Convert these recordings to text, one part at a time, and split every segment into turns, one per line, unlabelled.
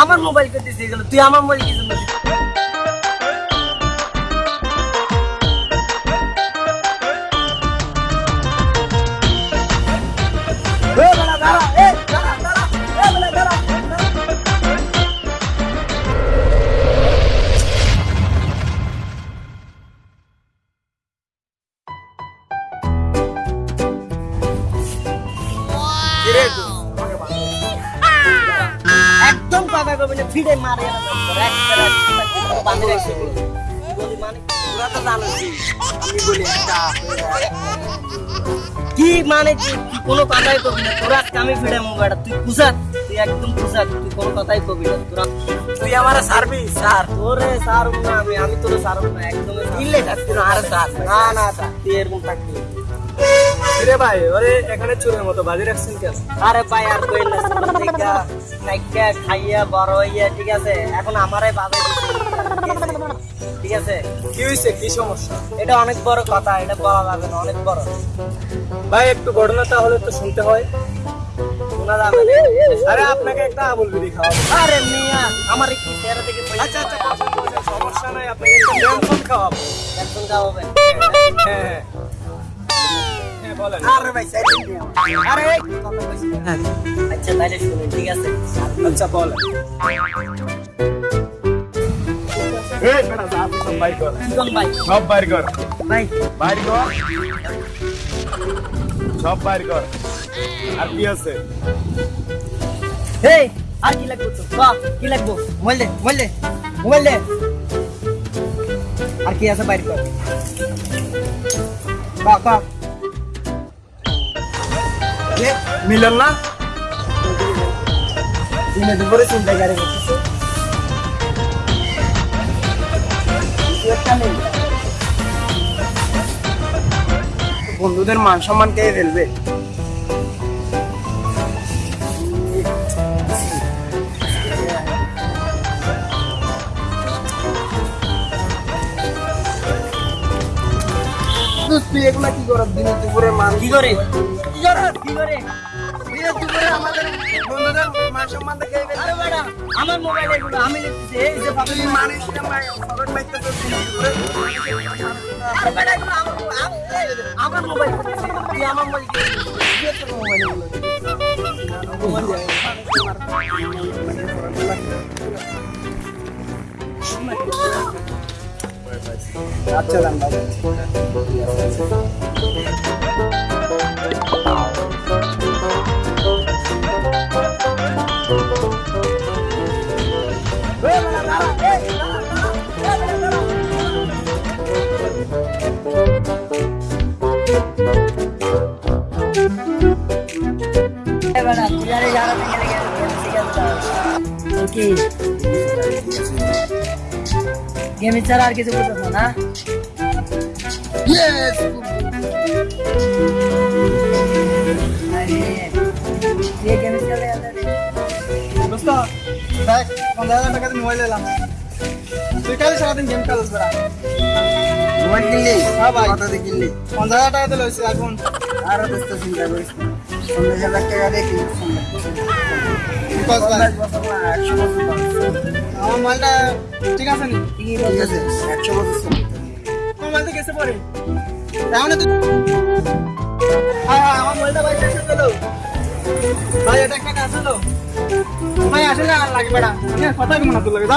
আমার মোবাইল করতে দিয়ে গেল তুই আমার মোবাইল কি জন্য দিলি? একদম কথা কবি না ফিরে মারে মানে কি? মানে কোনো কথাই কবি না। তোরা আমি ফিরে মোবাইলটা তুই কুসাত তুই একদম কুসাত তুই কোনো কথাই কবি না। তোরা
তুই আমার সার্ভিস স্যার
তোরে সারুম না আমি আমি তোরে সারুম না একদমই সারুম
ইল্লে থাকতি না আর স্যার
না না তুই এরকম থাকবি।
রে ভাই ওরে এখানে চোরের মতো বাজি রাখছেন
আরে ভাই আর কই না নাইকা খাইয়া বড় হইয়া ঠিক আছে? এখন আমারে বাজাই ঠিক আছে?
কি হয়েছে কি সমস্যা?
এটা অনেক বড় কথা এটা বলা যাবে না অনেক বড়।
ভাই একটু ঘটনা তাহলে তো শুনতে হয়। আরে আপনাকে একটা আবুল বিড়ি খাওয়াবো।
আরে মিয়া আমার কি চেহারা থেকে
আচ্ছা আচ্ছা বসেন, সমস্যা নাই আপনাকে একটা খাওয়াবো।
খাওয়াবেন। আরে ভাই আরে। আচ্ছা তাইলে শুনুন ঠিক আছে?
আচ্ছা বলেন। এই বেটা সব বাইর কর।
কি
সব বাইর কর।
ভাই।
বাইর কর। সব বাইর কর। আর কি আছে?
এই আর কি লাগবে তো বাহ কি লাগবে? মোবাইল দে মোবাইল দে মোবাইল দে। আর কি আছে বাইর কর? বাহ বাহ।
মিলন না?
দিনে দুপুরে চিন্তা গাড়ি করতেছে
বন্ধুদের মান সম্মান কে ফেলবে? তুই এগুলা কি করার দিনে দুপুরে মান
কি করে? কি করে কি করে? দিনে দুপুরে আমাদের
বন্ধুদের মান সম্মান ফেলবে
আরে বেটা আমার মোবাইল এগুলো আমি লিখতেছি এই যে
তুই
পাবলিক
মানিস না ভাই সরন বাইতে তো দুপুরে
আরে বেটা আমার আমি- এই, আমার মোবাইল তুই আমার মোবাইল দিয়ে তোর মোবাইল
আচ্ছা দাম বাবু
কি গেমে ছাড়া আর কিছু বুঝবো না গেমে চলে
দোস্ত দেখ পনেরো হাজার টাকা মোবাইল এলাম তুই কালে সারাদিন গেম খেলিস বেড়া?
মোবাইল কিনলি?
হ্যাঁ ভাই।
কত দিয়ে কিনলি?
পঞ্চাশ হাজার টাকা দিয়ে লইছি এখন।
আর দোস্ত চিন্তা করিস পঞ্চাশ হাজার টাকা দিয়ে কিনলি
কি কস ভাই
একশো বছর
আমার মালটা ঠিক আছে নি?
ঠিক আছে একশো বছর
আমার মালটা গেছে পরে। তাহলে তুই হ্যাঁ হ্যাঁ আমার মোবাইলটা ভাই শেষ হয়ে গেল ভাই এটা একটা কাজ হলো। ভাই আসলে আর লাগবে না কথা কম না তোর লাগে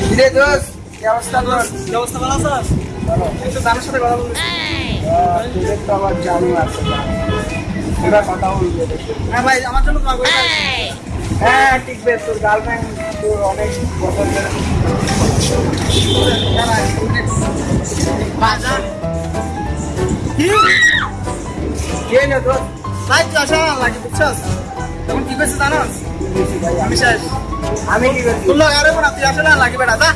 কিরে দোস্ত? কি অবস্থা তোর?
কি অবস্থা ভালো আছিস? একটু দামের সাথে কথা বলবি
তুই তো আমার জানি আছে
এবার কথা বলবি হ্যাঁ ভাই আমার জন্য দোয়া
হ্যাঁ ঠিক বেশ তোর গার্লফ্রেন্ড তোর অনেক বছর ধরে
ভাই তুই আসা লাগে বুঝছস? তখন কি করছিস জানোস? আমি শেষ।
আমি কি করছি?
তোর লোক আরে না তুই আসলে আর লাগবে না দা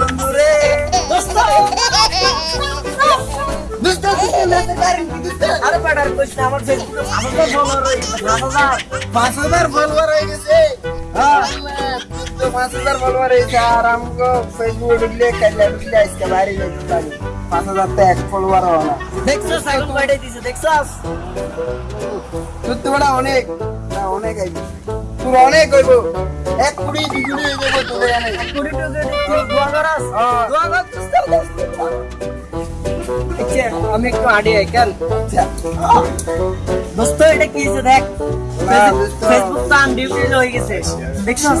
বন্ধুরে। আরে বেটার কইস না আমার ফেসবুকে ভালো তো ফলোয়ার হয়ে গেছে ভালো না
ফলোয়ার হয়ে গেছে? তো পাঁচ হাজার ফলোয়ার হয়েছে আর আমাকে ফেসবুকে ঢুকলে কাল্লা ঢুকলে আজকে বাইরে যেতে পারি। পাঁচ হাজার তো এক ফলোয়ার হওয়া না।
দেখছ সাইকেল পাইটাই দিছে দেখছস?
তোর বড় অনেক অনেক আইবি তোর অনেক হইব। এক দুই কুড়ি হয়ে যাব তোদের অনেক।
টুকু তুই দোয়া করাস
হ্যাঁ।
দোয়া কর আচ্ছা, আমি একটু আড়ি আই কেন?
আচ্ছা।
দোস্ত এটা কি হয়েছে দেখ। ফেসবুক তো আনডিউটেড হয়ে গেছে। দেখছস?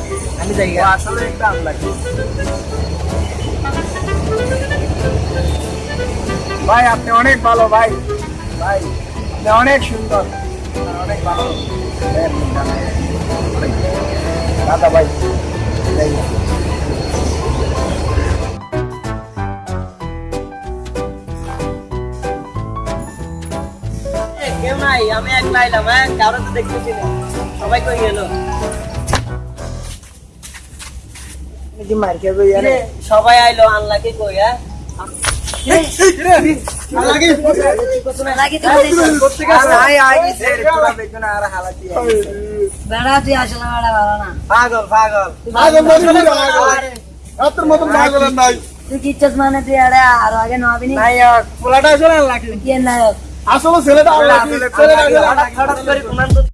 আমি যাই।
আসলে একটা লাগে। ভাই আপনি অনেক ভালো ভাই। ভাই আপনি অনেক সুন্দর। অনেক ভালো। দাদা ভাই
কেউ নাই আমি একলা এলাম হ্যাঁ? কারও তো দেখতেছি না। সবাই কই গেল?
কি মার খেয়ে গিয়ে
কিরে, সবাই আইলো আনলাকি কই হ্যাঁ?
আসলে? বেড়া ভালো না।
পাগল পাগল।
তুই কিচ্ছুস মানে তুই আরে আরও আগে নবীনি
পোলাটা আসলে লাগে
কি নায়ক?
আসলে ছেলেটা
হঠাৎ হঠাৎ করে